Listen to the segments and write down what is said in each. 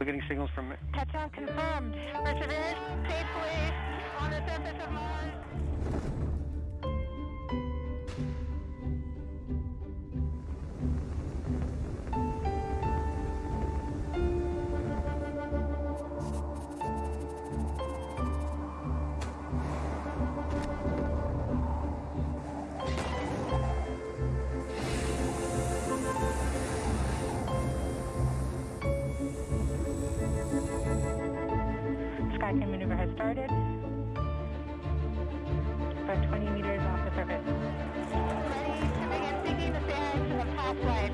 We're getting signals from Touchdown confirmed. Perseverance Skycrane maneuver has started. About 20 meters off the surface. Ready seeking the past life.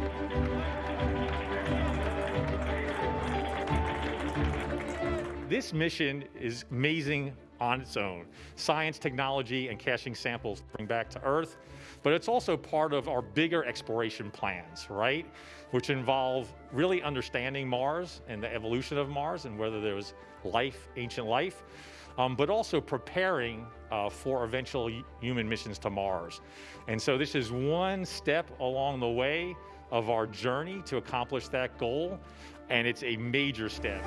This mission is amazing on its own. Science, technology, and caching samples bring back to Earth, but it's also part of our bigger exploration plans, right? Which involve really understanding Mars and the evolution of Mars and whether there was life, ancient life, um, but also preparing uh, for eventual human missions to Mars. And so this is one step along the way of our journey to accomplish that goal, and it's a major step.